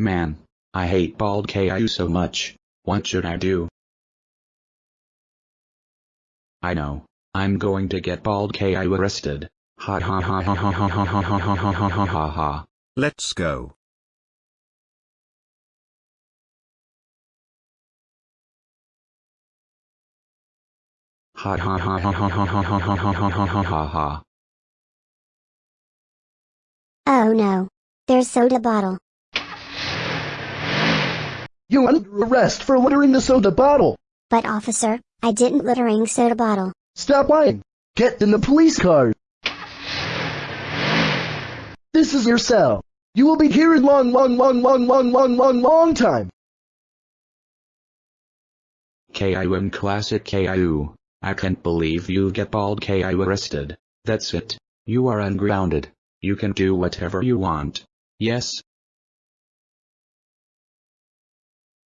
Man, I hate bald Caillou so much. What should I do? I know. I'm going to get bald Caillou arrested. Ha ha ha ha ha ha ha ha ha ha ha ha ha ha ha. Let's go. Ha ha ha ha ha ha ha ha ha ha ha ha ha ha ha. Oh no. There's soda bottle. You're under arrest for littering the soda bottle. But officer, I didn't littering soda bottle. Stop lying. Get in the police car. This is your cell. You will be here in long, long, long, long, long, long, long, long time. KIUM Classic Caillou. I can't believe you get bald Caillou arrested. That's it. You are ungrounded. You can do whatever you want. Yes,